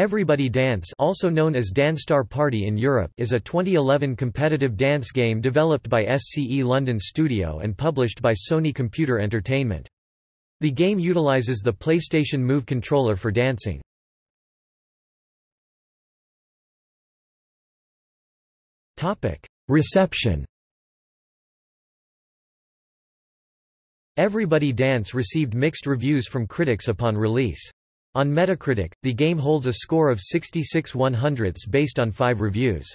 Everybody Dance also known as DanceStar Party in Europe is a 2011 competitive dance game developed by SCE London Studio and published by Sony Computer Entertainment. The game utilizes the PlayStation Move controller for dancing. Reception Everybody Dance received mixed reviews from critics upon release. On Metacritic, the game holds a score of 66 100ths based on five reviews.